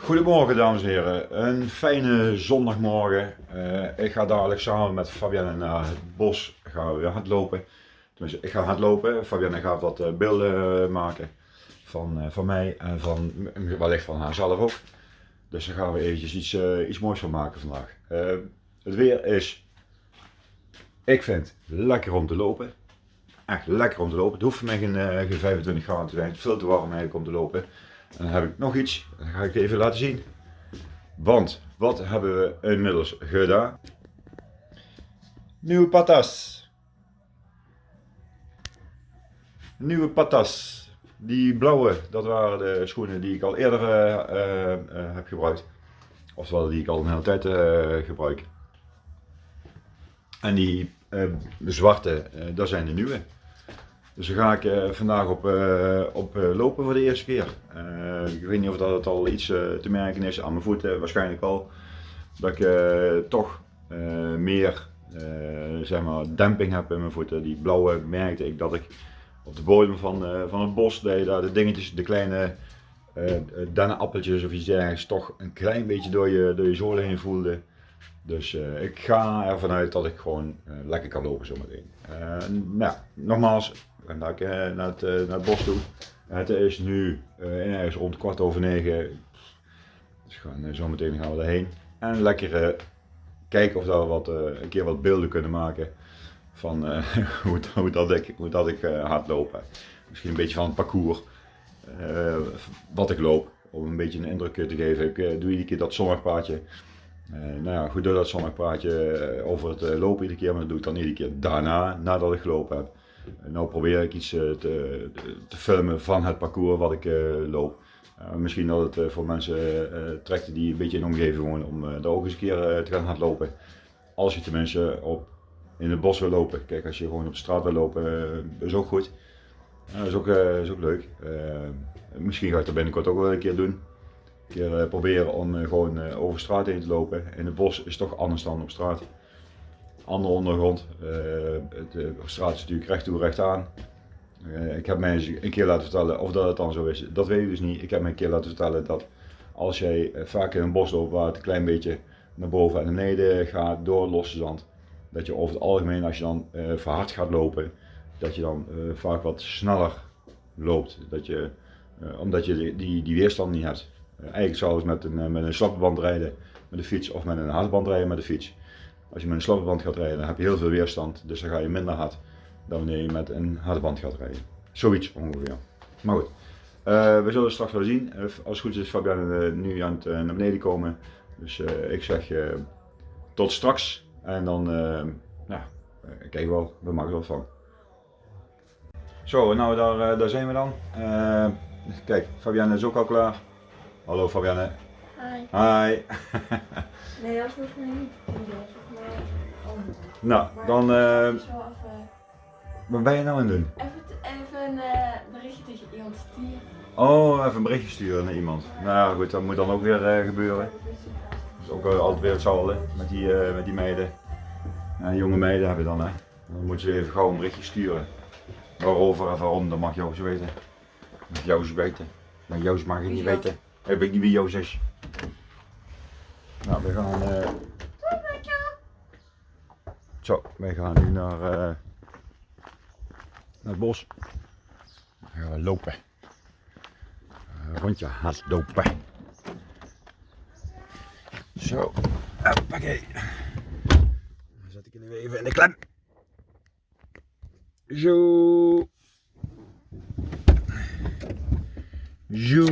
Goedemorgen dames en heren, een fijne zondagmorgen. Uh, ik ga dadelijk samen met Fabienne naar het bos gaan we hardlopen. Tenminste, ik ga hardlopen, Fabienne gaat wat uh, beelden uh, maken van, van mij en van, wellicht van haarzelf ook. Dus daar gaan we eventjes iets, iets moois van maken vandaag. het weer is, ik vind, lekker om te lopen. Echt lekker om te lopen. Het hoeft voor mij geen, geen 25 graden te zijn, het is veel te warm eigenlijk om te lopen. En dan heb ik nog iets, dat ga ik even laten zien. Want, wat hebben we inmiddels gedaan? Nieuwe patas. Nieuwe patas. Die blauwe, dat waren de schoenen die ik al eerder uh, uh, heb gebruikt. Oftewel die ik al een hele tijd gebruik. En die zwarte, dat zijn de nieuwe. Dus daar ga ik uh, vandaag op, uh, op uh, lopen voor de eerste keer. ik weet niet of dat het al iets te merken is aan mijn voeten, waarschijnlijk al. Dat ik toch meer zeg maar demping heb in mijn voeten. Die blauwe merkte ik dat ik op de bodem van, van het bos, je daar de dingetjes, de kleine dennenappeltjes of iets dergelijks, toch een klein beetje door je, door je zolen heen voelde. Dus ik ga ervan uit dat ik gewoon lekker kan lopen zometeen. nou, nogmaals, en uh, naar, het, uh, naar bos toe. Het is nu uh, ergens rond kwart over negen. Dus gaan, zo meteen gaan we erheen. En lekker kijken of we wat, een keer wat beelden kunnen maken van hoe, hoe, dat ik, hoe dat ik hardloop. Misschien een beetje van het parcours. wat ik loop. Om een beetje een indruk te geven. Ik doe iedere keer dat zonnigpraatje. nou ja, goed door dat zonnigpraatje over het lopen iedere keer. Maar dat doe ik dan iedere keer daarna, nadat ik gelopen heb. Nou probeer ik iets eh, te, filmen van het parcours wat ik eh, loop. Uh, misschien dat het voor mensen trekt die een beetje in de omgeving wonen om daar ook eens een keer te gaan hardlopen. Als je tenminste op, in het bos wil lopen. Kijk, als je gewoon op straat wil lopen, is ook goed. dat is ook, is ook leuk. misschien ga ik dat binnenkort ook wel een keer doen. Keer proberen om gewoon over straat heen te lopen. In het bos is toch anders dan op straat andere ondergrond. Eh, de straat is natuurlijk recht toe recht aan. Eh, ik heb mij een keer laten vertellen of dat het dan zo is. Dat weet ik dus niet. Ik heb mij een keer laten vertellen dat als jij eh, vaak in een bos loopt waar het een klein beetje naar boven en naar beneden gaat door losse zand. Dat je over het algemeen als je dan verhard gaat lopen, dat je dan vaak wat sneller loopt. Dat je, omdat je die, die, weerstand niet hebt. eigenlijk zou het met een, met een slappe band rijden met de fiets of met een harde band rijden met de fiets. Als je met een slappe band gaat rijden, dan heb je heel veel weerstand, dus dan ga je minder hard dan wanneer je met een harde band gaat rijden. Zoiets ongeveer. Maar goed, uh, we zullen straks wel zien. Uh, als het goed is Fabian uh, nu aan het naar beneden komen. Dus ik zeg tot straks. En dan, ja, kijk wel, we maken er wat van. Zo, nou daar, daar zijn we dan. kijk, Fabienne is ook al klaar. Hallo Fabienne. Hi. Hi. nee, dat mij niet. Nou, dan. Uh, wat ben je nou aan het doen? Even, even een uh, berichtje tegen iemand sturen. Oh, even een berichtje sturen naar iemand. Nou ja, goed, dat moet dan ook weer uh, gebeuren. Dat is ook altijd weer hetzelfde met die, met die meiden. Ja, jonge meiden hebben dan, hè. Dan moet je even gauw een berichtje sturen. Waarover en waarom, dat mag Joost weten. Mag Joost weten. Maar Joost mag je niet weten. Ik weet niet wie Joost is. Nou, we gaan. Zo, wij gaan nu naar, uh, naar het bos. We gaan lopen. Uh, rondje hardlopen. Zo, hoppakee. Dan zet ik nu even in de klem. Zo. Zo.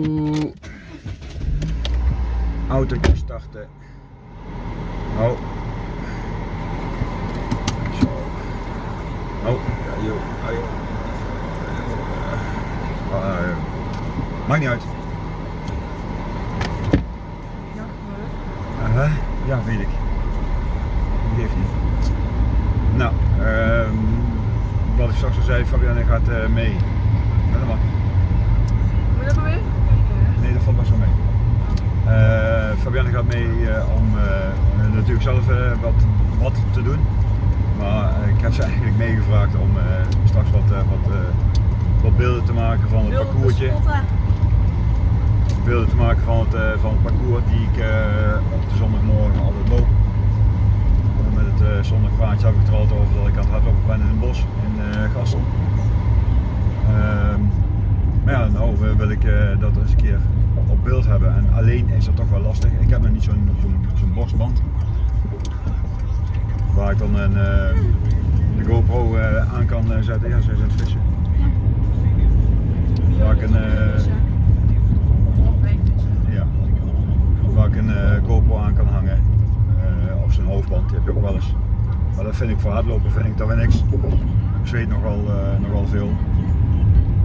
Auto starten. Oh. Oh, ja, joh. Joh. Uh, uh, maakt niet uit. Uh, ja, weet ik. Geeft niet. Nou, uh, wat ik straks al zei, Fabienne gaat uh, mee. Helemaal. Moet je dat weer? Nee, dat valt maar zo mee. Uh, Fabienne gaat mee om natuurlijk zelf wat, wat te doen. Maar eh, ik heb ze eigenlijk meegevraagd om uh, straks wat, uh, wat, wat, beelden te maken van het parcoursje. beelden te maken van het, eh, van het parcours die ik eh, op de zondagmorgen altijd loop. Met het zondagpraatje heb ik het er altijd over dat ik aan het hardlopen ben in het bos in Gassel. Ehm, maar ja, nou wil ik dat eens een keer op beeld hebben en alleen is dat toch wel lastig. Ik heb nog niet zo'n zo'n zo'n borstband waar ik dan een, de GoPro aan kan zetten. Ja, ze zijn het vissen. Waar ik een, ja, waar ik een GoPro aan kan hangen. of zo'n hoofdband, die heb je ook wel eens. Maar dat vind ik voor hardlopen vind ik dat weer niks. Ik zweet nogal, uh, nogal veel.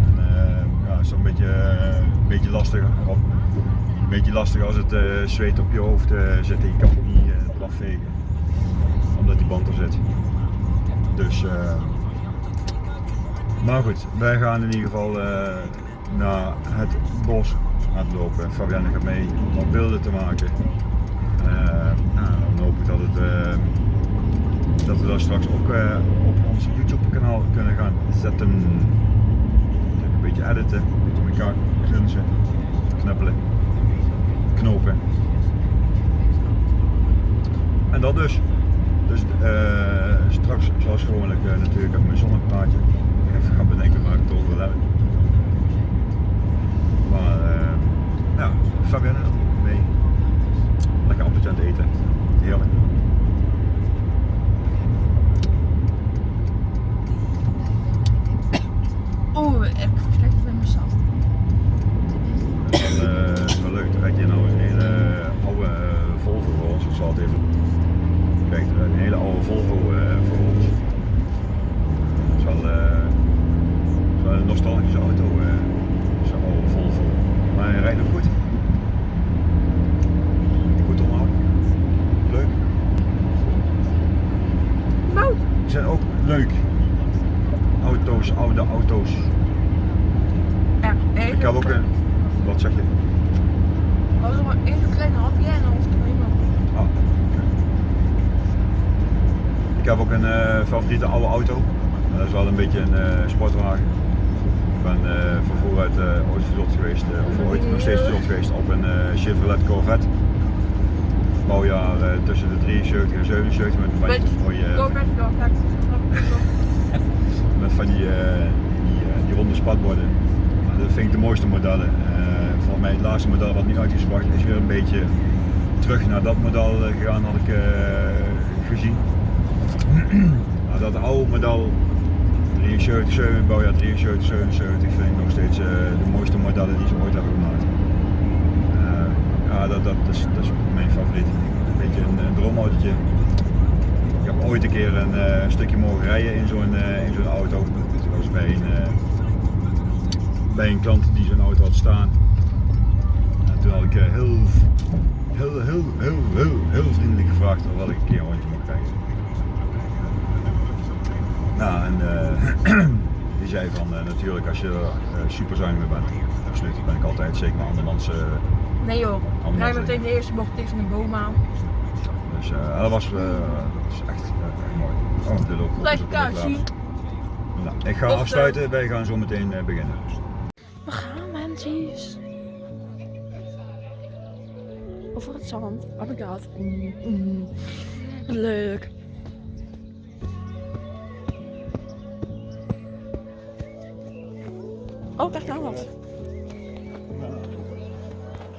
En, uh, ja, is dan een beetje, een beetje lastig. Een beetje lastig als het uh, zweet op je hoofd zit en je kan het niet vegen. Omdat die band er zit. Dus, maar goed, wij gaan in ieder geval naar het bos het lopen. Fabienne gaat mee om beelden te maken. nou, dan hoop ik dat het dat we dat straks ook op ons YouTube kanaal kunnen gaan zetten. Een beetje editen, een beetje elkaar grunzen, knuppelen, knopen. En dat dus. Dus uh, straks zoals gewoonlijk uh, natuurlijk even mijn zonneplaatje. Even gaan bedenken waar ik het over wil hebben. Maar ja, Fabienne mee. Lekker appeltje aan het eten. Heerlijk. Oeh, ik sap. Dat is wel, leuk. Dan rijdt je nou een hele oude Volvo voor ons. Ik zal het even kijken. Een hele oude Volvo uh, voor ons. Is wel, is wel een nostalgische auto. Zo'n oude Volvo. Maar hij rijdt nog goed. Goed onderhouden. Leuk. Mout. Die zijn ook leuk auto's, oude auto's. Ja, ik heb ook een. Wat zeg je? We hadden maar één klein hapje en dan was het helemaal. Ik heb ook een uh, favoriete oude auto. Dat is wel een beetje een uh, sportwagen. Ik ben uh, van vooruit ooit verzot geweest, of ooit nog steeds verzot geweest op een Chevrolet Corvette. Bouwjaar tussen de 73 en 77 met een beetje mooie. Corvette, Corvette. met van die, die, die, ronde spatborden. Dat vind ik de mooiste modellen. Volgens mij het laatste model wat nu uitgebracht is weer een beetje terug naar dat model gegaan had ik gezien. Maar dat oude model 73, 7, bouwjaar 73, 77 vind ik nog steeds de mooiste modellen die ze ooit hebben gemaakt. ja, dat, dat, is, mijn favoriet. Een beetje een, een droomautootje ik heb ooit een keer een uh, stukje mogen rijden in zo'n in zo'n auto. Dat was bij een, bij een klant die zo'n auto had staan. En toen had ik heel, heel, heel, heel, heel, heel vriendelijk gevraagd of ik een keer een rondje mocht rijden. Nou, en die zei van natuurlijk als je er super zuinig mee bent, absoluut, dat ben ik altijd, zeker met andermans. nee joh, rij meteen de eerste bocht tegen een boom aan. Dus uh, dat was uh, dat is echt, uh, mooi. Oh, de loop. Kaartje. Nou, ik ga afsluiten, wij gaan zo meteen beginnen. We gaan mensen. Over het zand. Oh my god. Mm, mm. Leuk. Oh, echt nou wat.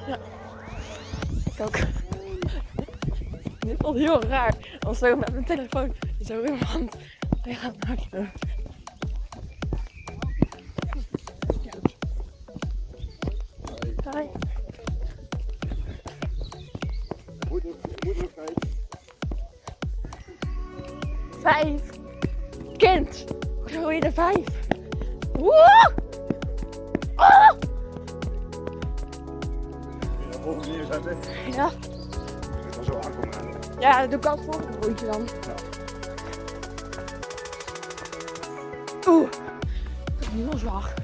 Ja. Ik ook. Dit vond heel raar. Als zo met mijn telefoon zo in mijn hand Ja, altijd voor een rondje dan. Ja. Oeh, dat is nu wel zwaar.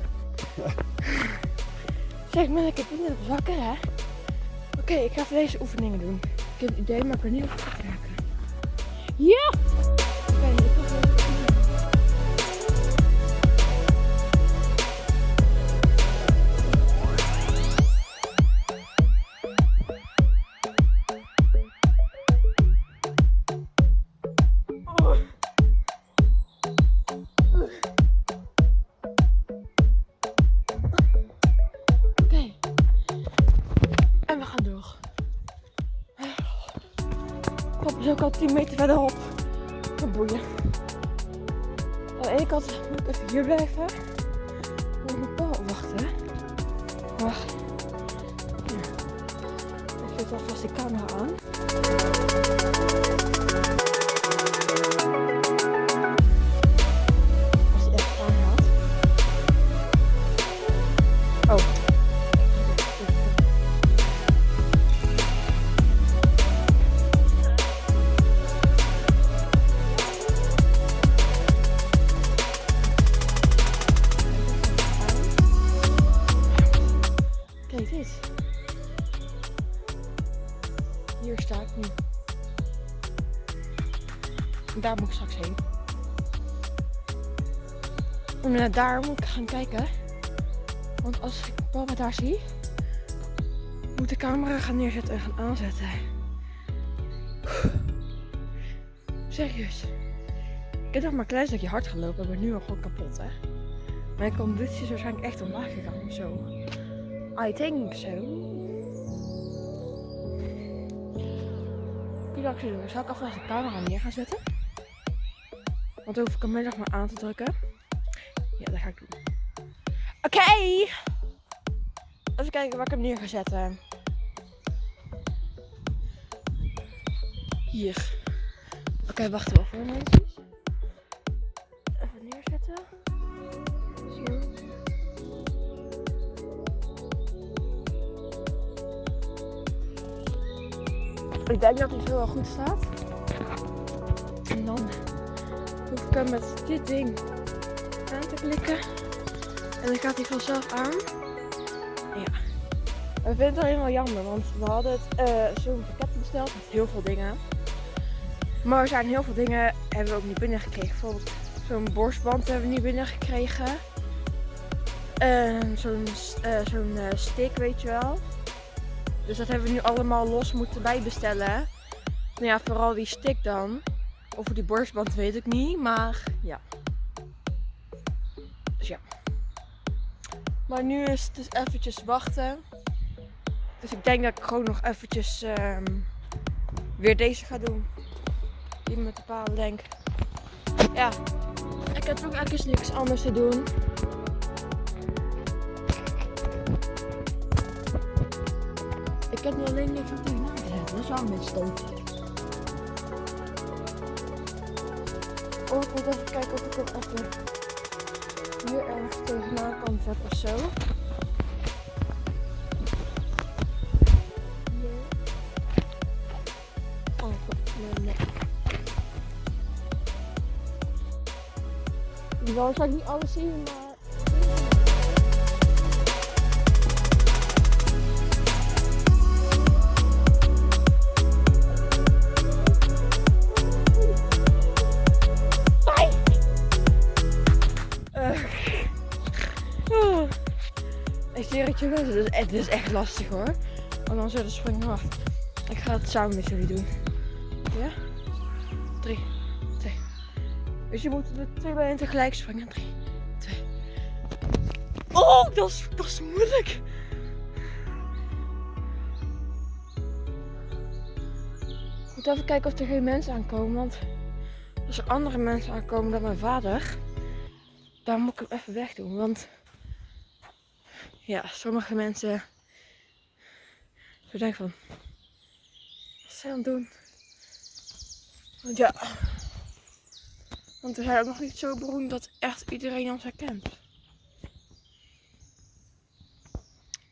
zeg maar, ik heb niet wakker hè. Oké, okay, ik ga even deze oefeningen doen. Ik heb het idee, maar ik ben niet op raken. Ja! Is ook al 10 meter verderop. Boeien. Aan de ene kant moet ik even hier blijven. Moet ik wachten. Wacht. Ik zet alvast de camera aan. Daar moet ik gaan kijken. Want als ik papa daar zie, moet de camera gaan neerzetten en gaan aanzetten. Serieus. Ik heb nog maar een klein stukje hard gelopen, maar nu al gewoon kapot, hè. Mijn conditie is waarschijnlijk echt omlaag gegaan of zo. I think so. Kun je doen? Zal ik alvast de camera neer gaan zetten? Want dan hoef ik hem middag maar aan te drukken. Kijken waar ik hem neer ga zetten. Hier. Oké, wacht wel voor mensen. Even neerzetten. Zo. Ik denk dat hij zo wel goed staat. En dan hoef ik hem met dit ding aan te klikken. En dan gaat hij vanzelf aan. Ja. We vinden het wel jammer, want we hadden het eh, zo'n pakket besteld met heel veel dingen. Maar er zijn heel veel dingen hebben we ook niet binnengekregen. Bijvoorbeeld zo'n borstband hebben we niet binnengekregen. En zo'n eh, zo'n eh, stick, weet je wel. Dus dat hebben we nu allemaal los moeten bijbestellen. Nou ja, vooral die stick dan. Over die borstband weet ik niet, maar ja. Dus ja. Maar nu is het dus eventjes wachten. Dus ik denk dat ik gewoon nog eventjes ehm, weer deze ga doen. Die met de palen denk. Ja. Ik heb ook eigenlijk niks anders te doen. Ik heb nu alleen niks op tegenaan gezet. Dat is wel een beetje stom. Oh, ik moet even kijken of ik hem even hier ergens tegenaan kan zetten of zo. Je zal waarschijnlijk niet alles zien, maar... Eh. Ik zweer het je wel, het is, het is echt lastig hoor. Want dan zullen springen. Wacht. Ik ga het samen met jullie doen. Ja? Dus je moet er twee bij tegelijk springen. Drie, twee. Oh, dat is, dat is moeilijk. Ik moet even kijken of er geen mensen aankomen. Want als er andere mensen aankomen dan mijn vader, dan moet ik hem even wegdoen. Want ja, sommige mensen. Zo denk van. Wat zijn aan het doen? Want ja. Want we zijn ook nog niet zo beroemd dat echt iedereen ons herkent.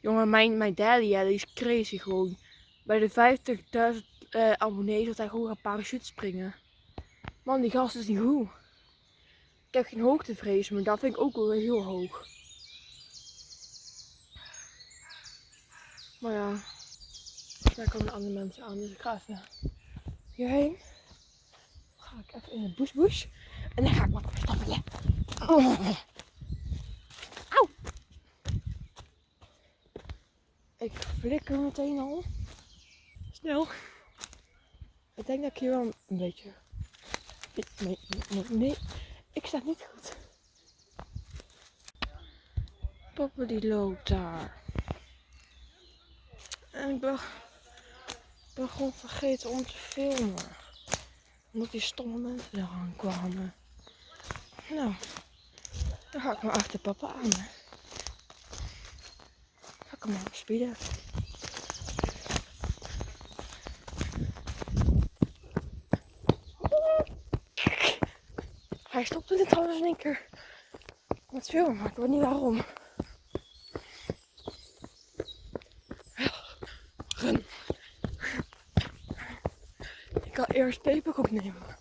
Jongen, mijn, mijn daddy, is crazy gewoon. Bij de 50.000 eh abonnees dat hij gewoon een parachute springen. Man, die gast is niet goed. Ik heb geen hoogtevrees, maar dat vind ik ook wel heel hoog. Maar ja, daar komen andere mensen aan, dus ik ga even hierheen. Ga ik even in de bush En dan ga ik wat stappen. Ja. Auw! Ik flikker meteen al. Snel. Ik denk dat ik hier wel een beetje... Nee, nee, nee. Ik sta niet goed. Papa die loopt daar. En ik ben, ben gewoon vergeten om te filmen. Omdat die stomme mensen eraan kwamen. Nou, dan ga ik maar achter papa aan. Ga ik hem maar spieden. Hij stopte dit trouwens in één keer met filmen, maar ik weet niet waarom. Run. Ik ga eerst peperkoek nemen.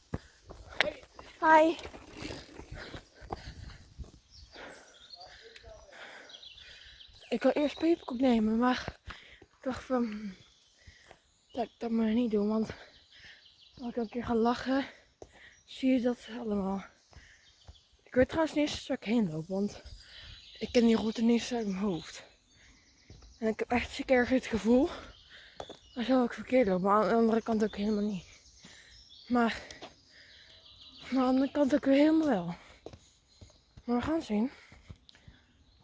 Hi. Ik wil eerst peperkoek nemen, maar ik dacht van dat ik dat maar niet doen, want als ik een keer ga lachen, zie je dat allemaal. Ik weet trouwens niet eens waar ik heen loop, want ik ken die route niet uit mijn hoofd. En ik heb echt een keer het gevoel, dan zou ik verkeerd lopen, maar aan de andere kant ook helemaal niet. Maar, maar aan de andere kant ook weer helemaal wel. Maar we gaan zien.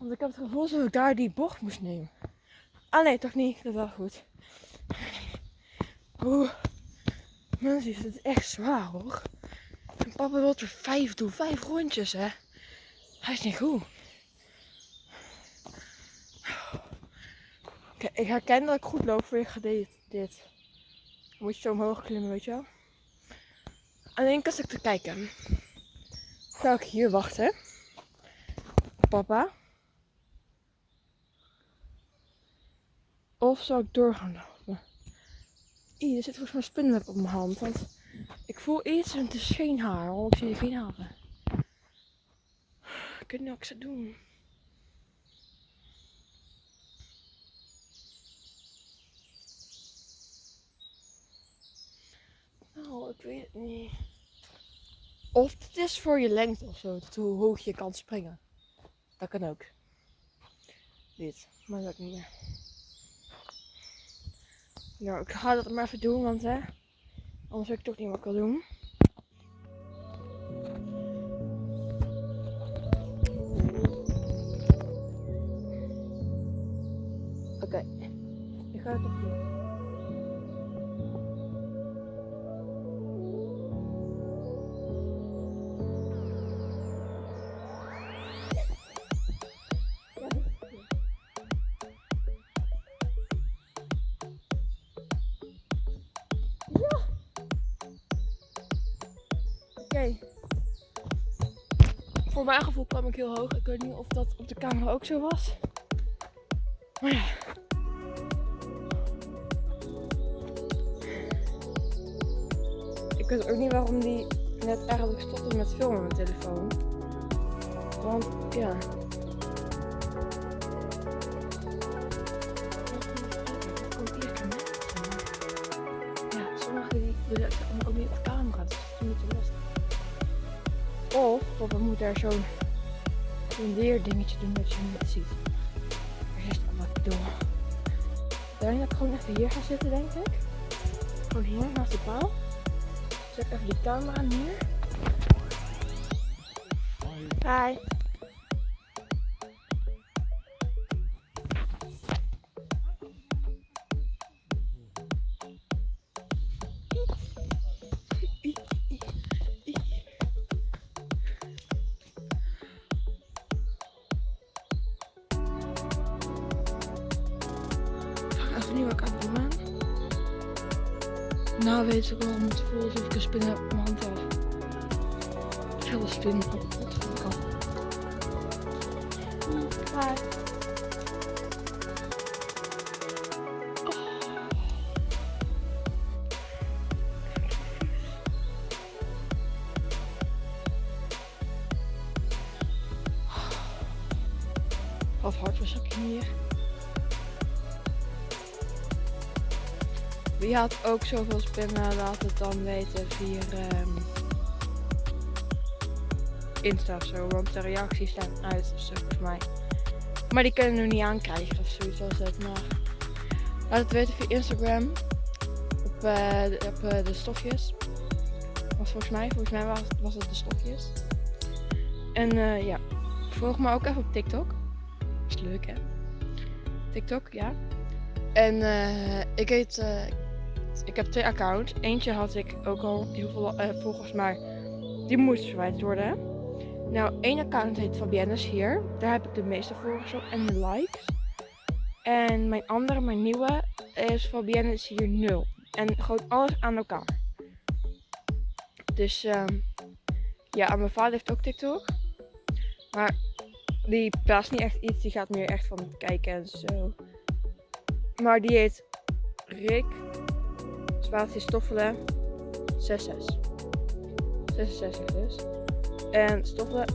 Want ik heb het gevoel dat ik daar die bocht moest nemen. Ah nee, toch niet. Dat is wel goed. Oeh. Mensen, het is echt zwaar hoor. En papa wil er vijf doen. Vijf rondjes hè. Hij is niet goed. Oké, ik herken dat ik goed loop je dit. dit. Moet je zo omhoog klimmen, weet je wel. Alleen als ik te kijken. Zou ik hier wachten? Papa. Of zou ik door gaan lopen? Er zit volgens mij een spinnenweb op mijn hand. Want ik voel iets en het is geen haar. Want ik zie geen haren. Ik weet niet ik zou doen. Nou, ik weet het niet. Of het is voor je lengte of zo. Hoe hoog je kan springen. Dat kan ook. Dit. Maar dat niet meer. Ja, ik ga dat maar even doen, want hè. Anders weet ik toch niet wat ik wil doen. Oké. Ik ga het toch Voor mijn gevoel kwam ik heel hoog. Ik weet niet of dat op de camera ook zo was. Maar ja. Ik weet ook niet waarom die net eigenlijk stopte met filmen met mijn telefoon. Want ja. Ja, sommigen die willen ook niet op camera, dus papa moet daar zo'n leerdingetje doen dat je niet ziet. Er is wat. Ik denk dat ik gewoon even hier ga zitten, denk ik. Gewoon hier naast de paal. Zet even die camera neer. Hi. Wie had ook zoveel spinnen, laat het dan weten via ehm, Insta of zo. Want de reacties staan uit volgens mij. Maar die kunnen we niet aankrijgen of zoiets was het. Maar laat het weten via Instagram. Op, eh, de, op eh, de stofjes. Was volgens mij, volgens mij was, was het de stofjes. En eh, ja, volg me ook even op TikTok. Is leuk hè? TikTok, ja. En eh, ik heet ik heb twee accounts. Eentje had ik ook al heel veel eh, volgers, maar die moest verwijderd worden. Nou, één account heet Fabienne's hier. Daar heb ik de meeste volgers op en likes. En mijn andere, mijn nieuwe, is Fabienne's hier 0. En gewoon alles aan elkaar. Dus ehm ja, mijn vader heeft ook TikTok. Maar die plaatst niet echt iets, die gaat meer echt van kijken en zo. Maar die heet Rick Spatie Stoffelen 66. 66 dus. En Stoffelen.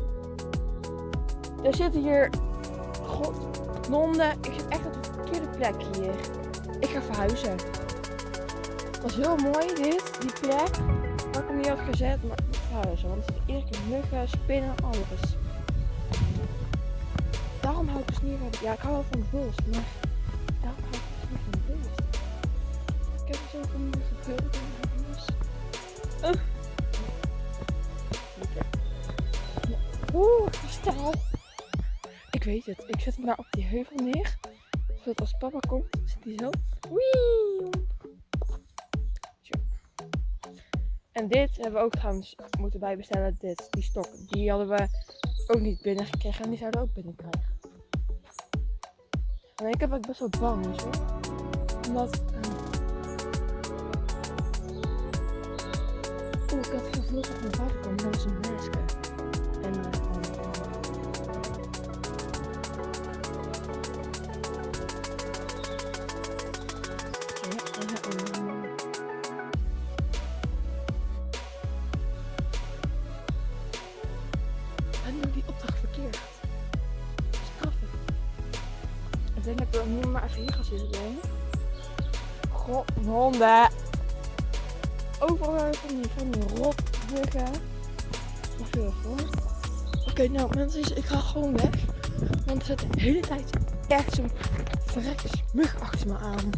Er zitten hier. God, nonden. Ik zit echt op de verkeerde plek hier. Ik ga verhuizen. Het was heel mooi dit, die plek. Waar ik hem niet had gezet, maar ik moet verhuizen. Want zitten iedere keer muggen, spinnen, alles. Daarom hou ik dus niet van. Ja, ik hou wel van het bos, maar Oeh. Ik weet het. Ik zet hem daar op die heuvel neer. Zodat als papa komt, zit hij zo. Wee! En dit hebben we ook trouwens moeten bijbestellen. Dit, die stok. Die hadden we ook niet binnengekregen. En die zouden we ook binnenkrijgen. En ik heb ook best wel bang, je. Omdat... het gevoel dat mijn vader kwam. Dat was een masker. En... eh, En doe die opdracht verkeerd. Straffen. Ik denk dat ik er niet maar even hier ga zitten doen. God, honden. Overal van die, van die wel voor? Oké, nou mensen, ik ga gewoon weg. Want er zit de hele tijd echt zo'n verrekte mug achter me aan.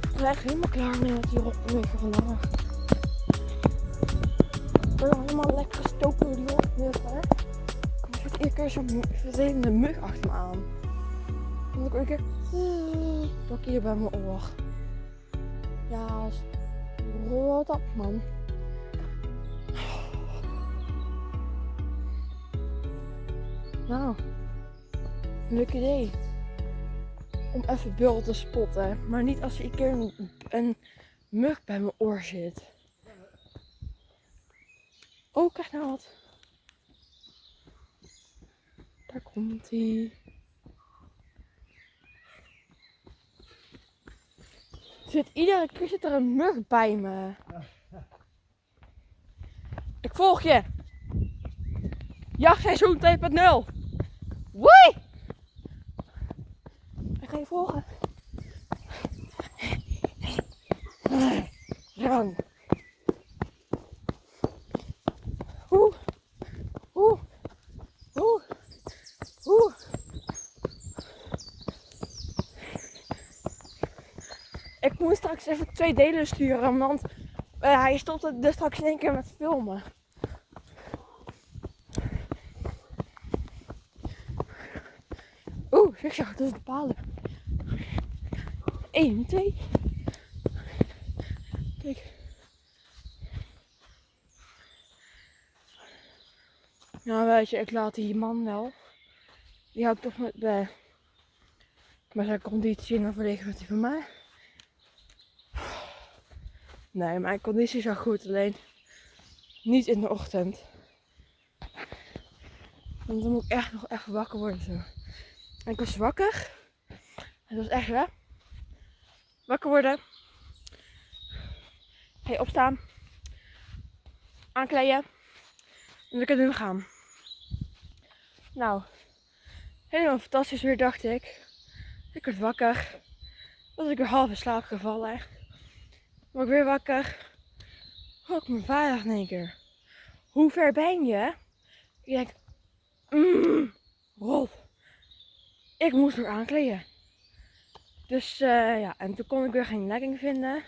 Ik ben echt helemaal klaar mee met die rotmuggen vandaag. Ik ben helemaal lekker gestoken door die rotmuggen. Er zit iedere keer zo'n vervelende mug achter me aan. Dan ik een keer pak hier bij mijn oor. Ja, rot op man. Nou, leuk idee. Om even beul te spotten. Maar niet als er een keer een, mug bij mijn oor zit. Oh, kijk nou wat. Daar komt hij. Zit iedere keer zit er een mug bij me. Ik volg je. Jachtseizoen 2.0. Woi! Ik ga je volgen. Run. Oeh. Oeh. Oeh. Oeh. Ik moet straks even twee delen sturen, want eh, hij stopte dus straks in één keer met filmen. Je, dat is de palen. 1, 2. Kijk. Nou, weet je, ik laat die man wel. Die hou ik toch met bij. Maar zijn conditie en verlegen met die van mij. Nee, mijn conditie is wel goed, alleen niet in de ochtend. Want dan moet ik echt nog echt wakker worden zo. Ik was wakker. Het was echt hè. Wakker worden. Hey, opstaan. Aankleden. En dan kunnen we gaan. Nou, helemaal fantastisch weer dacht ik. Ik werd wakker. Was ik weer half in slaap gevallen. Word ik weer wakker. Hoor ik mijn vader in één keer. Hoe ver ben je? Ik denk, mm. Ik moest weer aankleden. Dus eh, ja, en toen kon ik weer geen legging vinden.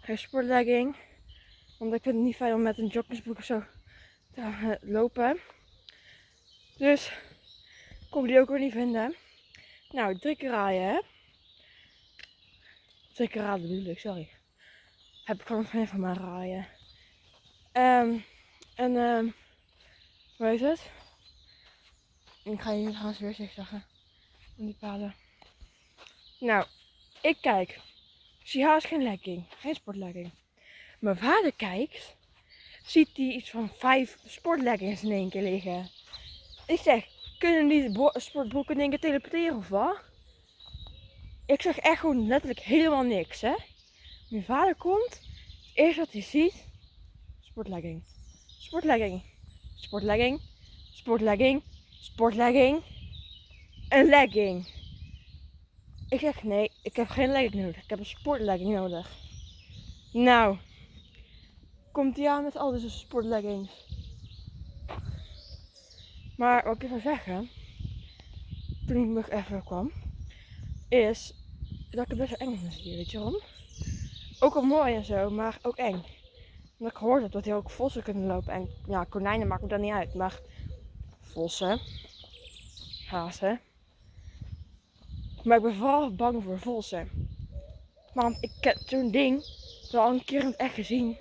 Geen sportlegging. Want ik vind het niet fijn om met een joggingsbroek of zo te lopen. Dus kon die ook weer niet vinden. Nou, drie keer raaien hè. Drie keer raden bedoel ik, sorry. heb ik gewoon van van mij rijden. Ehm, en ehm, hoe heet het? Ik ga hier trouwens weer zeggen. Nou, ik kijk. Zie haast geen legging. Geen sportlegging. Mijn vader kijkt. Ziet hij iets van vijf sportleggings in één keer liggen. Ik zeg, kunnen die sportbroeken in één keer teleporteren of wat? Ik zeg echt gewoon letterlijk helemaal niks, hè. Mijn vader komt. Het eerste wat hij ziet. Sportlegging. Sportlegging. Sportlegging. Sportlegging. Sportlegging. Een legging. Ik zeg nee, ik heb geen legging nodig. Ik heb een sportlegging nodig. Nou, komt hij aan met al deze sportleggings. Maar wat ik wil zeggen, toen ik nog even kwam, is dat ik het best wel eng vind hier. Weet je waarom? Ook al mooi en zo, maar ook eng. Omdat ik gehoord dat hier ook vossen kunnen lopen. En ja, konijnen maakt me dan niet uit. Maar vossen, hazen. Maar ik ben vooral bang voor vossen. Want ik heb zo'n ding wel een keer in het echt gezien.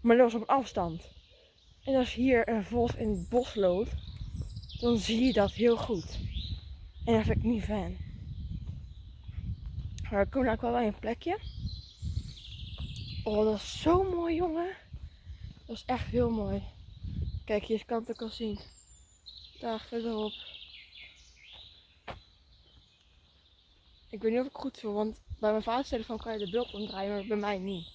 Maar dat was op afstand. En als hier een vos in het bos loopt, dan zie je dat heel goed. En dat vind ik niet fan. Maar ik kom nou wel bij een plekje. Oh, dat is zo mooi, jongen. Dat is echt heel mooi. Kijk, hier kan het ook al zien. Daar verderop. Ik weet niet of ik goed voel, want bij mijn vaders telefoon kan je de beeld omdraaien, maar bij mij niet.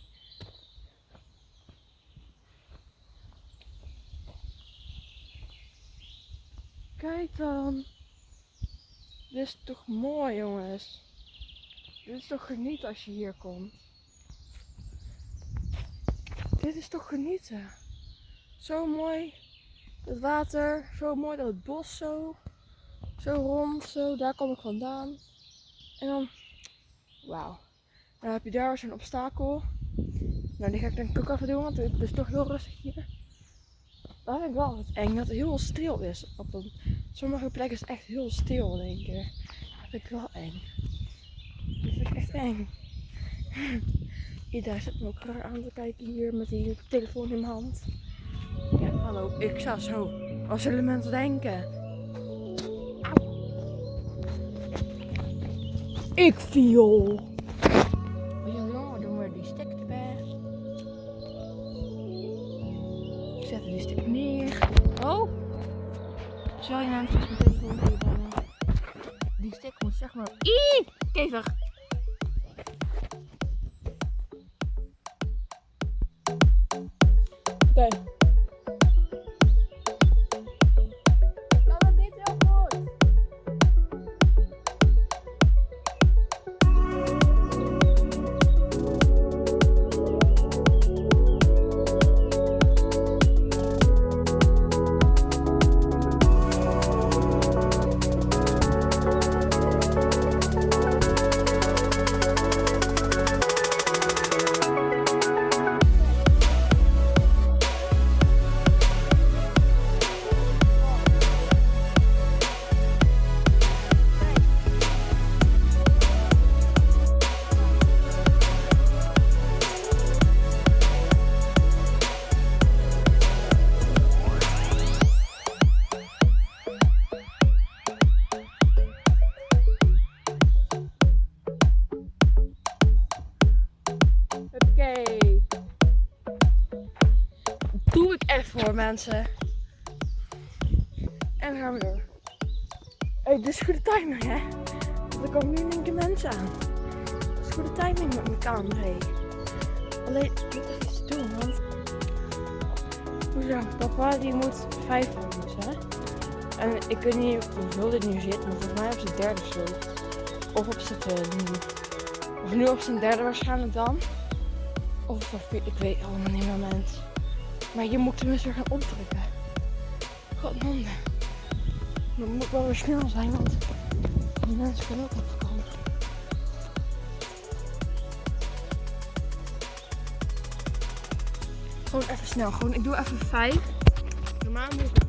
Kijk dan. Dit is toch mooi, jongens. Dit is toch genieten als je hier komt. Dit is toch genieten. Zo mooi. Het water, zo mooi dat het bos zo. Zo rond, zo. Daar kom ik vandaan. En dan, wauw. Dan heb je daar zo'n obstakel. Nou, die ga ik denk ik ook even doen, want het is toch heel rustig hier. Dat vind ik wel wat eng, dat het heel stil is. Op een, sommige plekken is het echt heel stil één keer. Dat vind ik wel eng. Dat vind ik echt eng. Iedereen zit me ook raar aan te kijken hier met die telefoon in mijn hand. Ja, hallo, ik sta zo. Zullen mensen denken? Ik viel. Ja, jongen, doen we die stek erbij. Ik zet die stek neer. Oh! Je nou mijn telefoon even Die stek moet zeg maar. Ih! Kever! Mensen. En dan gaan we door. Hey, dit is goede timing, hè? Er komen nu in keer mensen aan. Dit is goede timing met mijn camera. Alleen, ik moet even iets doen, want... Papa, die moet vijf volgers, hè? En ik weet niet hoeveel dit nu zit, maar volgens mij op zijn derde zo. Of op zijn nu. Of nu op zijn derde waarschijnlijk dan. Of op ik weet allemaal niet moment. Maar je moet tenminste gaan opdrukken. Godman. Dan moet wel weer snel zijn, want die mensen kunnen ook opkomen. Gewoon even snel. Gewoon, ik doe even 5. Normaal moet ik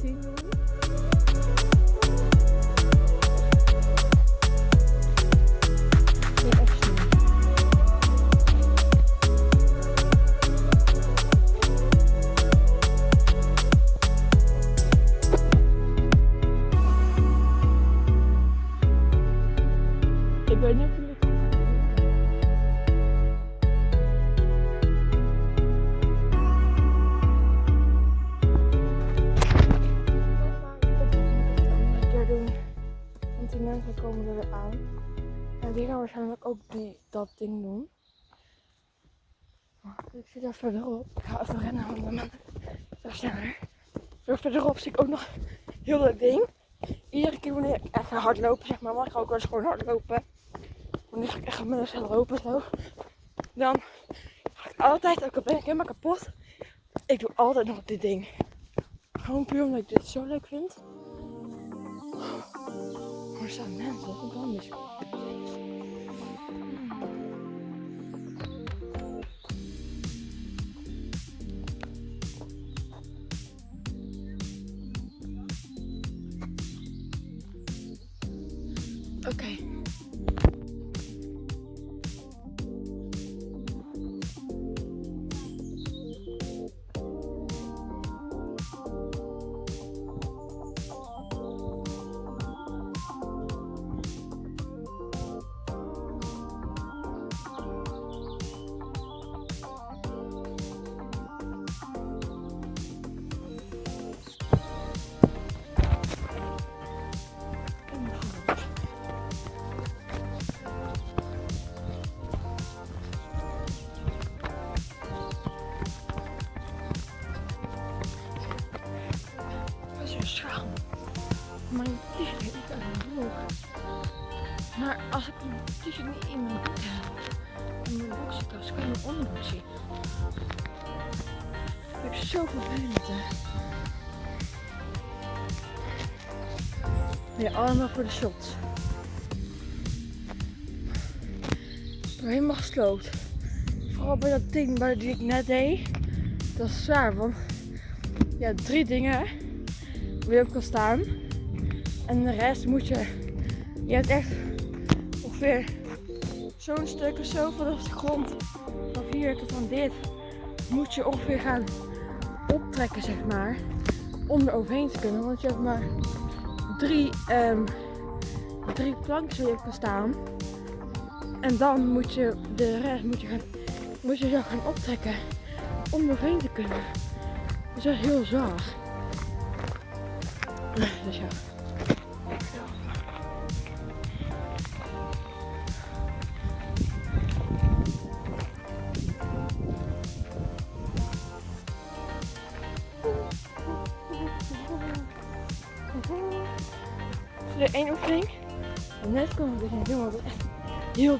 en er aan. En die gaan waarschijnlijk ook die, dat ding doen. Ik zit daar verderop. Ik ga even rennen, want dan zo sneller. Verderop zie ik ook nog heel dat ding. Iedere keer wanneer ik echt hard hardlopen, zeg maar, mag ik ook wel eens gewoon hardlopen. Wanneer ga ik echt met snel lopen zo. Dan ga ik altijd, ook al ben ik helemaal kapot, ik doe altijd nog dit ding. Gewoon puur omdat ik dit zo leuk vind. Maar er staan mensen, Nee, allemaal voor de shots. Helemaal gesloopt. Vooral bij dat ding bij die ik net deed. Dat is zwaar, want ja, drie dingen waar je op kan staan. En de rest moet je. Je hebt echt ongeveer zo'n stuk of zo vanaf de grond. Van hier tot aan dit. Moet je ongeveer gaan optrekken, zeg maar. Om er overheen te kunnen. Want je hebt maar drie, ehm, drie kan staan. En dan moet je de rest moet je gaan, moet je gaan optrekken. Om er overheen te kunnen. Dus dat is heel zwaar. Dus ja.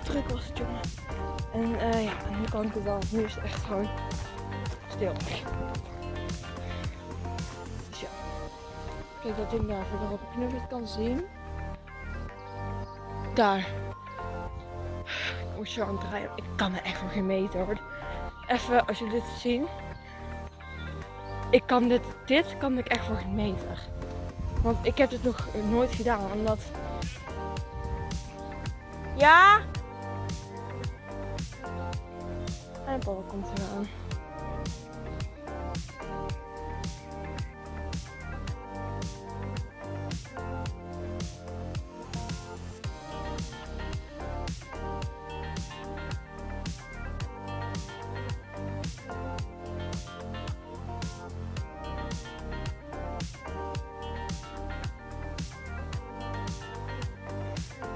Druk was het jongen. En eh, ja, nu kan ik het wel. Nu is het echt gewoon stil. Dus. Kijk dat ding daar verderop. Ik je het kan zien. Daar. Ik moet zo aan het draaien. Ik kan er echt voor geen meter hoor. Even als jullie dit zien. Ik kan dit, dit kan ik echt voor geen meter. Want ik heb dit nog nooit gedaan. Omdat. Ja? En Paul komt eraan.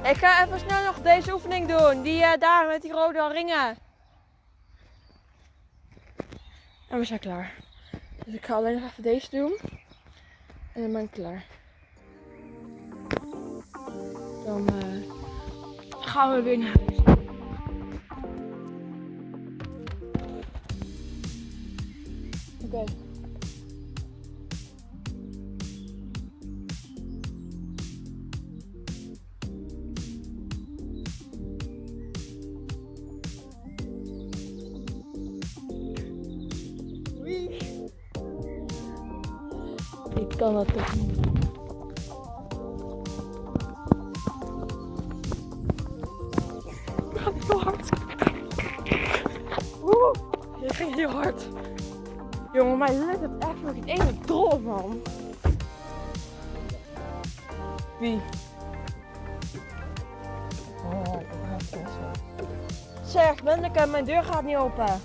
Ik ga even snel nog deze oefening doen. Die eh, daar met die rode ringen. En we zijn klaar. Dus ik ga alleen nog even deze doen. En dan ben ik klaar. Dan eh, gaan we weer naar deur gaat niet open.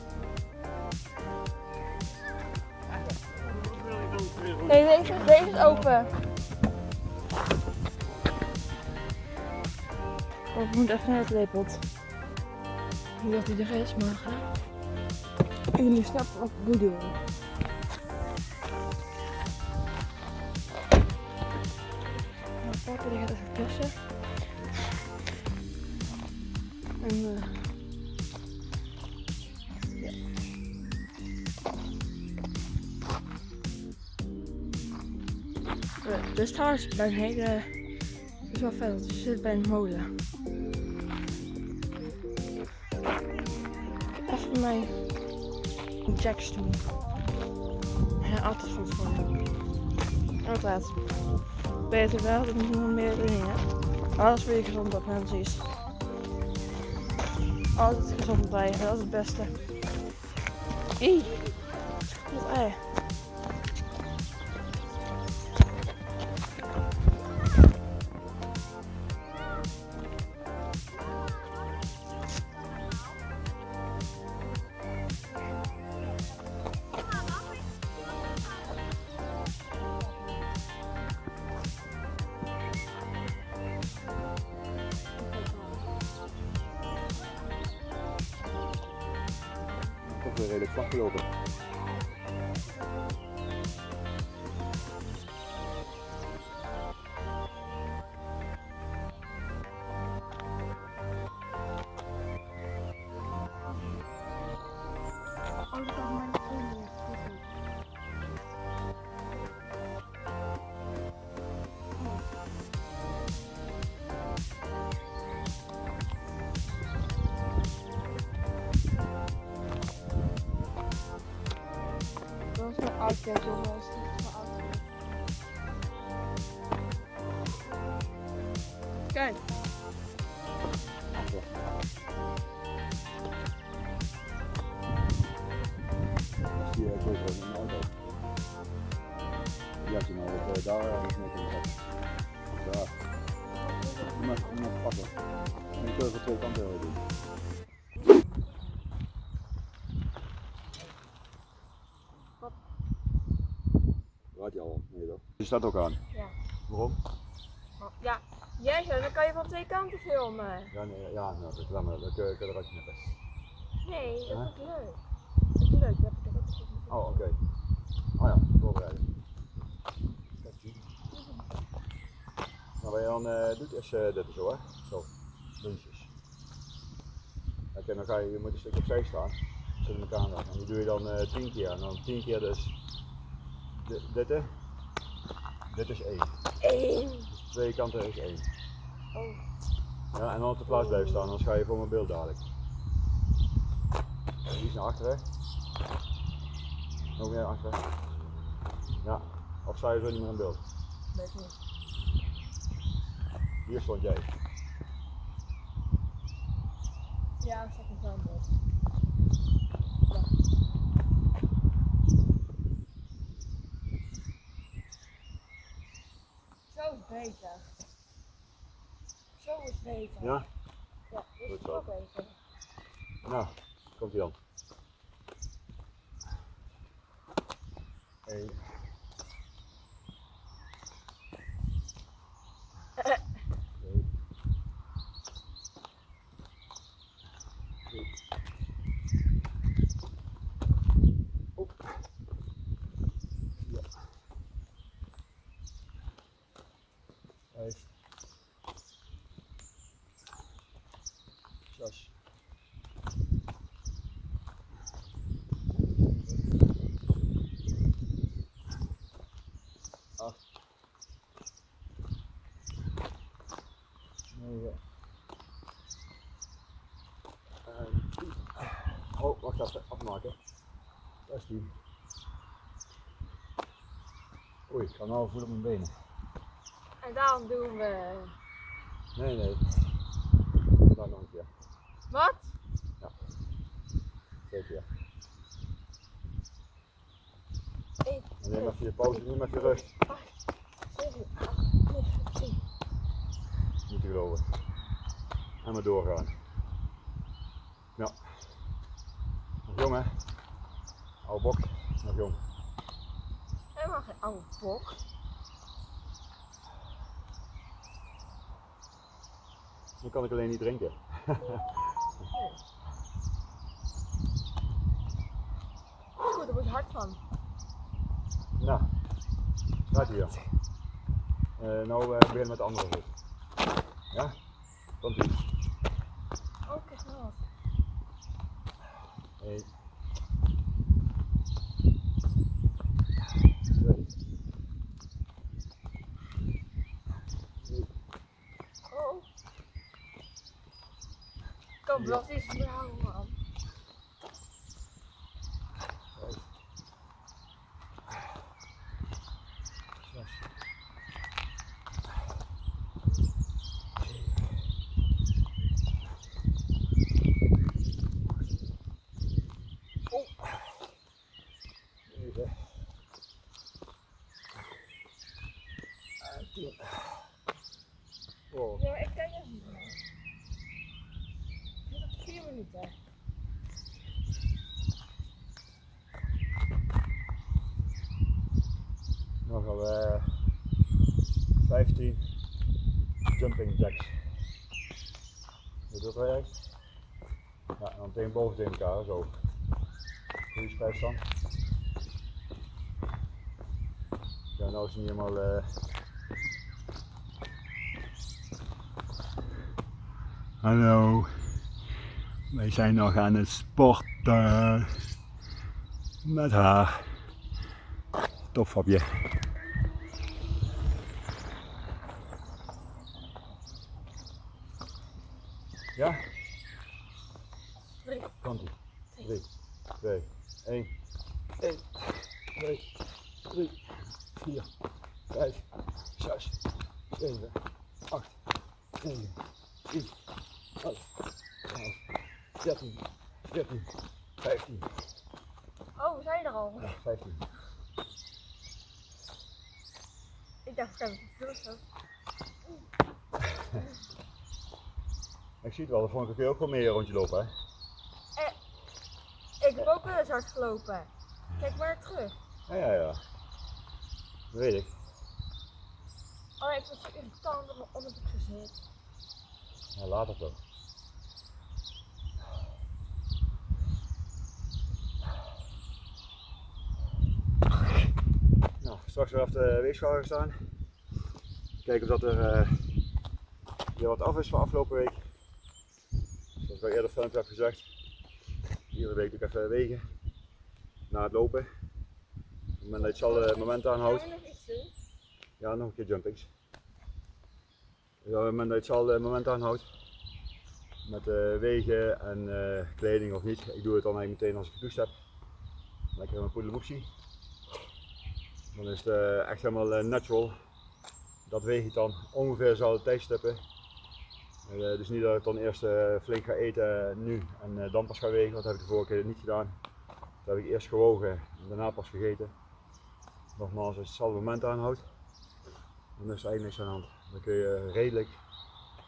Nee, deze, deze is open. Oh, ik moet even naar het lepelt. niet dat hij er is, maar jullie snappen wat ik bedoel. Nou, papa die gaat even tussen. En uh, dus trouwens bij een hele, is wel vet, je zit bij een molen. Even mijn jacks doen. Ja, altijd goed voor je. Altijd. Beter wel, dat moet nog meer hè. Alles weer gezond op, net precies. Altijd gezond blijven, dat is het beste. Ie. Wat ei. Dat staat ook aan. Ja. Waarom? Ja, jij zei, dan kan je van twee kanten filmen. Ja, nee, ja, nou, dat, maar, dat kun je eruit knippen. Nee, dat Huh? is leuk. Dat is leuk, dat heb ik ook gezien. Oh, oké. Oh ja, voorbereiden. Nou, wat je dan eh, doet is eh, dit zo, hè? Zo, puntjes. Kijk, en dan ga je, je moet een stukje opzij staan, zet elkaar aan. En die doe je dan eh 10 keer. En dan 10 keer dus di- dit, hè? Dit is 1. Eén. Dus twee kanten is 1. Oh. Ja, en dan op de plaats blijven staan, anders ga je voor mijn beeld dadelijk. Iets naar achteren. Nog meer naar achteren. Ja, of sta je zo niet meer in beeld? Weet niet. Hier stond jij. Ja, nog wel in beeld. Zo is beter. Zo is beter. Ja? Ja, dit Goed is wel beter. Nou, komt ie dan. Eén. Twee. Drie. Oep. Vier. Vijf. Zes. acht, negen, en tien. Oh, wacht even, afmaken. 16. Ik ga nou voelen op mijn benen. En daarom doen we. Nee, nee. Dan nog een keer. Wat? Twee keer. Eén, En neem even je pauze, neem even je rust. zeven, acht, negen, tien. Niet te geloven. En maar doorgaan. Ja. Nog jong hè? Oude bok, nog jong oude bok. Dan kan ik alleen niet drinken. Oeh, daar wordt hard van. Nou, gaat hier. Uh, eh, nou eh, uh, beginnen met de andere zitten. Ja? Komt ie. Oké, okay, snel. Hey. Kom, wat is het nou, man? Oh, Ja, ik denk het niet. meer. Dit is vier minuten. nog wel eh 15 jumping jacks. Hoe dat werkt? Ja, en dan tegen boven tegen elkaar, zo. Goede spijtstand. Ja, nou is het niet helemaal. eh Hallo, wij zijn nog aan het sporten met haar. Topfapje. Ja? Drie. Komt ie. 3, 2, 1. 1, 2, 3, 4, 5, 6, 7, 8, 9, 10, 11, 12, 13, 14, 15. Oh, we zijn er al. Ja, 15. Ik dacht, ik heb het zo. Ik zie het wel, de vorige keer ook wel meer een rondje lopen, hè? Ik heb ook wel eens hard gelopen. Kijk maar terug. Ja, ja, ja. Dat weet ik. Ik was zo irritant dat mijn onderbroek gezet. Ja, later toch. Nou, straks weer op de weegschaal staan. Kijken of dat er eh, weer wat af is van afgelopen week. Zoals ik al eerder filmpje heb gezegd. Iedere week doe ik even wegen. Na het lopen. Op het moment dat je het moment aanhoudt. Ja, nog een keer jumpings. Ja, op het moment dat je het moment aanhoudt, met eh, wegen en eh, kleding of niet, ik doe het dan eigenlijk meteen als ik gedoucht heb. Lekker mijn poedeloepsie. Dan is het eh, echt helemaal natural. Dat weeg ik dan ongeveer dezelfde tijdstippen. Dus niet dat ik dan eerst flink ga eten nu en dan pas ga wegen, dat heb ik de vorige keer niet gedaan. Dat heb ik eerst gewogen en daarna pas gegeten. Nogmaals, als je hetzelfde moment aanhoudt, dan is er eigenlijk niks aan de hand. Dan kun je redelijk,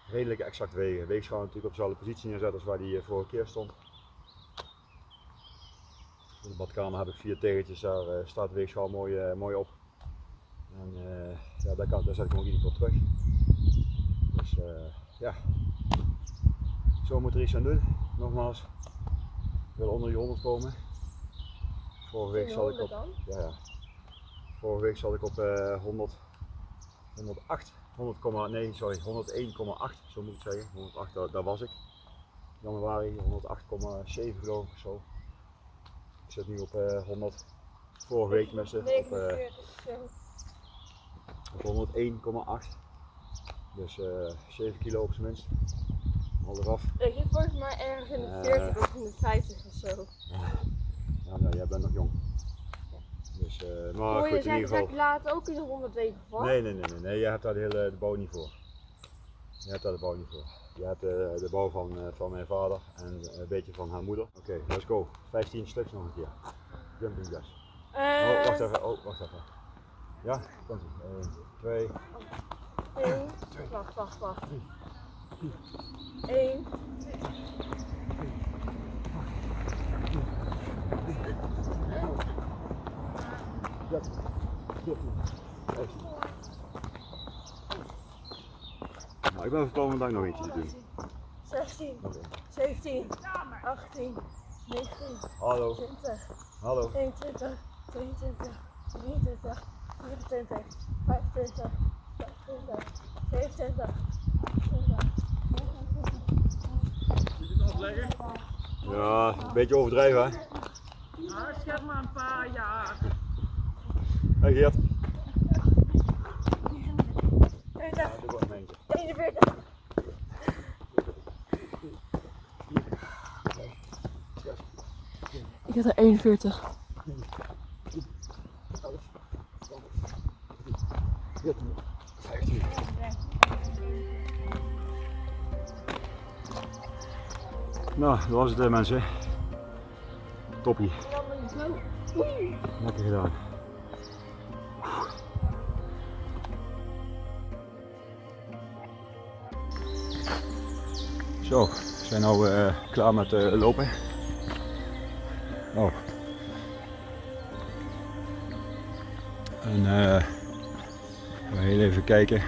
redelijk exact wegen. Weegschaal natuurlijk op dezelfde positie neerzetten als waar die eh, vorige keer stond. In de badkamer heb ik vier tegeltjes, daar eh, staat de weegschaal mooi, eh, mooi op. En ja, daar, kan, daar zet ik hem ook iedere keer terug. Dus ja, zo moet er iets aan doen. Nogmaals, ik wil onder die 100 komen. Vorige week zat ik op, ja, ja. Vorige week zat ik op eh 100, 108, 100, nee sorry, 101,8 zo moet ik zeggen. 108, daar, daar was ik. Januari 108,7 geloof ik of zo. Ik zit nu op eh 100. Vorige week met ze op, eh, 49, zo. op 101,8. Dus eh 7 kilo op zijn minst. Al eraf. Ik zit volgens mij ergens in de Eh. 40 of in de 50 of zo. Ja, nou, jij bent nog jong. Dus, eh maar goed, je in ieder geval. later ook in de 100 wegen val? Nee, nee, nee, nee, nee, jij hebt daar de hele de bouw niet voor. Je hebt daar de bouw niet voor. Je hebt de, de bouw van, eh, van mijn vader en een beetje van haar moeder. Oké, let's go. 15 stuks nog een keer. Jumping jacks. Eh, Oh, wacht even. Oh, wacht even. Ja, komt ie. 1, 2, één. Wacht, wacht, wacht. 1. Ja, 14, 15. Nou, ik ben van plan vandaag nog eentje te doen. 16, Oké. 17, 18, 19, Hallo. 20, Hallo. 21, 22, 23, 24, 25, 26, 27, 28, Ja, een beetje overdreven hè? Nou, schep maar een paar jaar. Hey Geert. 30, doe gewoon een eentje. 41. Ik had er 41. Nou, dat was het hè, mensen. Toppie. Lekker gedaan. Zo, we zijn nu eh, klaar met eh, lopen. Oh. En eh we heel even kijken.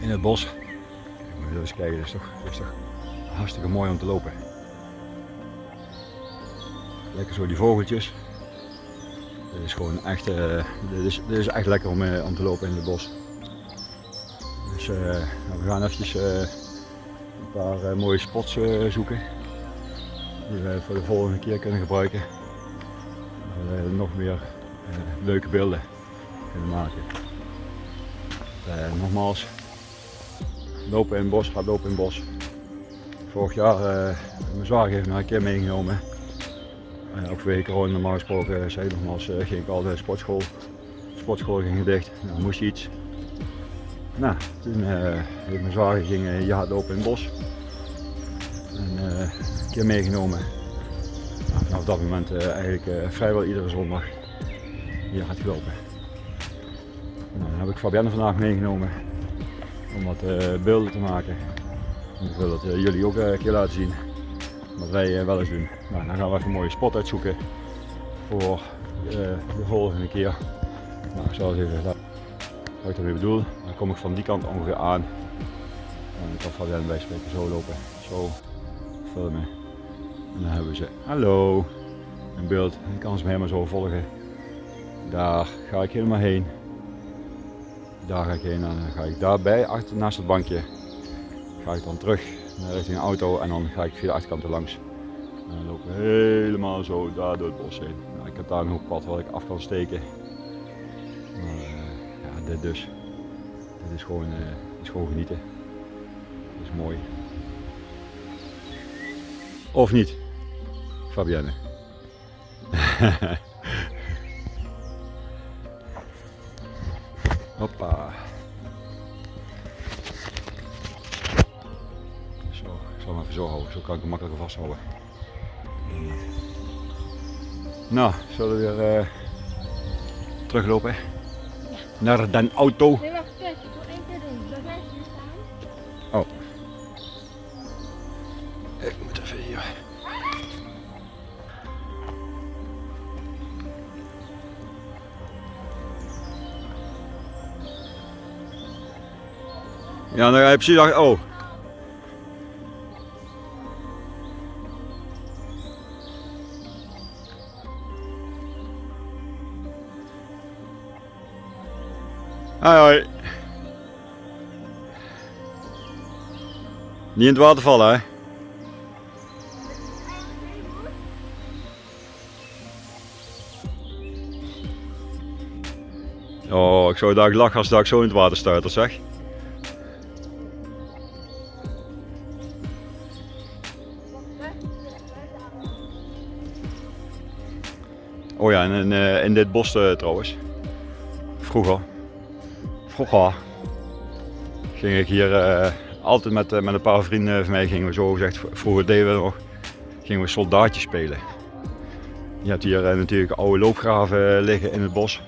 In het bos. Kijk, moet eens kijken, dat is, toch, hartstikke mooi om te lopen. Lekker zo die vogeltjes. Dit is gewoon echt, dit is, is echt lekker om, om te lopen in het bos. Dus eh, we gaan eventjes eh, een paar eh, mooie spots zoeken. Die we voor de volgende keer kunnen gebruiken. Dat we nog meer leuke beelden kunnen maken. Nogmaals, lopen in het bos, gaat lopen in het bos. Vorig jaar, mijn zwager heeft me een keer meegenomen. Uh, ook vanwege corona normaal gesproken, zei nogmaals, ging ik al de sportschool. Sportschool ging dicht, nou moest iets. Nou, toen heeft mijn zwager ging ja, lopen in het bos. En een keer meegenomen. Nou, vanaf dat moment eigenlijk vrijwel iedere zondag hier gaat gelopen. Nou, dan heb ik Fabienne vandaag meegenomen om wat beelden te maken. En ik wil dat jullie ook een keer laten zien wat wij wel eens doen. Nou, dan gaan we even een mooie spot uitzoeken voor de volgende keer. Nou, ik zal eens even laten wat ik ermee bedoel. Kom ik van die kant ongeveer aan. En dan kan Fabienne bij spreken zo lopen, zo filmen. En dan hebben ze, hallo, in beeld. Ik kan ze me helemaal zo volgen. Daar ga ik helemaal heen. Daar ga ik heen en dan ga ik daarbij, achter, naast het bankje, ga ik dan terug naar richting een auto en dan ga ik via de achterkant er langs. En dan lopen we helemaal zo daar door het bos heen. Nou, ik heb daar een hoekpad waar ik af kan steken. Uh, ja, dit dus. Dit is gewoon, dit is gewoon genieten. Dit is mooi. Of niet, Fabienne? Hoppa. Zo, ik zal hem even zo houden, zo kan ik hem makkelijker vasthouden. Nou, zullen we weer uh, teruglopen. Naar de auto. Nee, wacht, kijk, ik wil één keer doen. Dat blijft hier staan. Oh. Ik moet even hier. Ja, dan ga je precies. Oh. Hoi. Niet in het water vallen hè. Oh, ik zou daar lachen als ik zo in het water stuiter zeg. Oh ja, en in, uh, in dit bos uh, trouwens. Vroeger. Vroeger. Ging ik hier uh, altijd met, met een paar vrienden van mij, gingen we zo gezegd, vroeger deden we nog, gingen we soldaatjes spelen. Je hebt hier natuurlijk oude loopgraven liggen in het bos.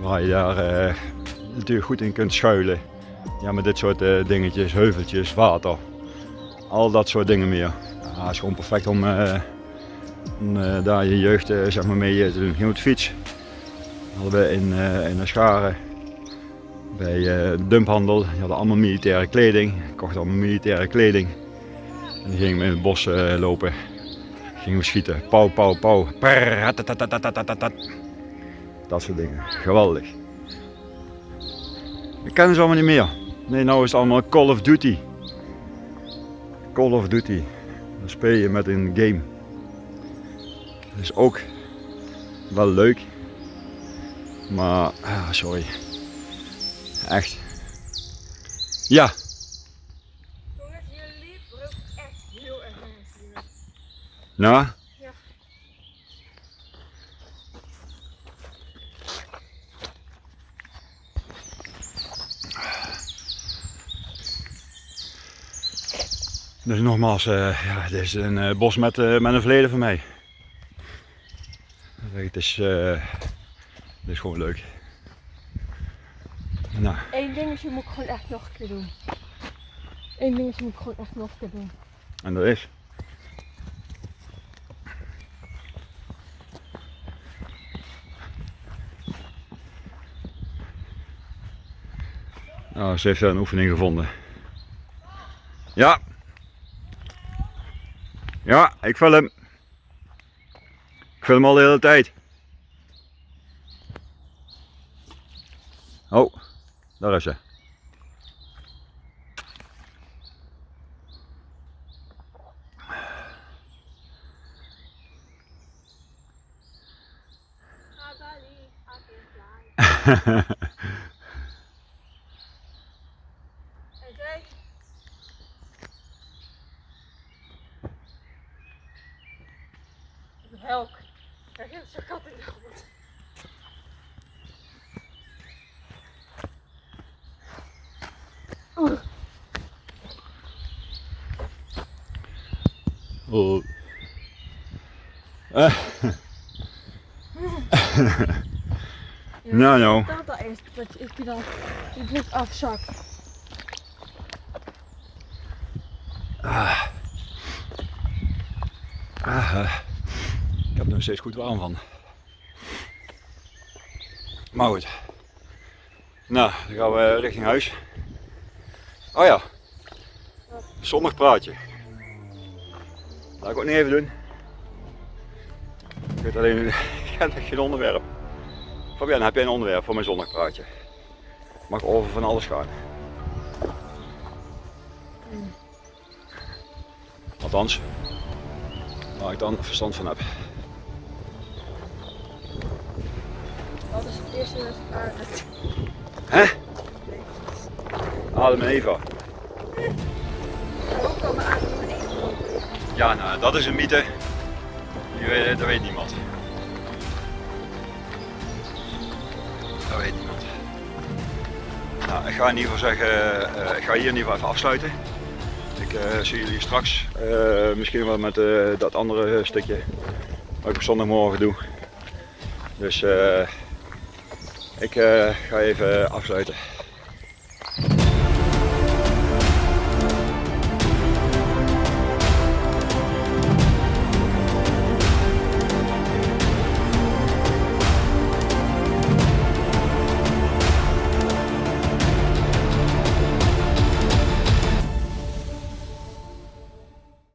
Waar je daar natuurlijk goed in kunt schuilen. Ja, met dit soort dingetjes, heuveltjes, water. Al dat soort dingen meer. Ja, het is gewoon perfect om daar je jeugd zeg maar mee te doen. Ging op de fiets. Hadden we in, in scharen. Bij eh, de dumphandel. Die hadden allemaal militaire kleding. Ik kocht allemaal militaire kleding. En die gingen we in het bos eh, lopen. Gingen we schieten. Pauw, pauw, pauw. Dat soort dingen. Geweldig. Ik ken ze allemaal niet meer. Nee, nou is het allemaal Call of Duty. Call of Duty. Dan speel je met een game. Dat is ook wel leuk. Maar, ah, sorry. Echt. Ja, Jongens, jullie brult echt heel erg hier. nou. Ja. Dus nogmaals, eh, ja, dit is een eh, bos met, eh, met een verleden van mij. Het is, het is gewoon leuk. Nou, Eén dingetje moet ik gewoon echt nog een keer doen. Eén dingetje moet ik gewoon echt nog een keer doen. en dat is. Nou, ze heeft een oefening gevonden. Ja. Ja, ik film hem. Ik film hem al de hele tijd. Oh, daar is? Help. Kijk, het is een Oh. Eh. Nou, nou. Dat dat is, dat je, ik dan je bloed afzakt. Ah. Ah, eh. ik heb er nog steeds goed warm van. Maar goed. Nou, dan gaan we richting huis. Oh ja. Zonnig praatje. Laat ik ook niet even doen. Ik weet alleen, ik heb geen onderwerp. Fabian, heb jij een onderwerp voor mijn zonnig praatje? Mag over van alles gaan. Althans, waar ik dan verstand van heb. Wat is het eerste aarde? Hè? Adam en Eva. Ja, nou, dat is een mythe. Die weet, dat weet niemand. Dat weet niemand. Nou, ik ga in ieder geval zeggen, eh, ik ga hier in ieder geval even afsluiten. Ik eh, zie jullie straks. eh, misschien wel met dat andere stukje wat ik op zondagmorgen doe. Dus ik ga even afsluiten.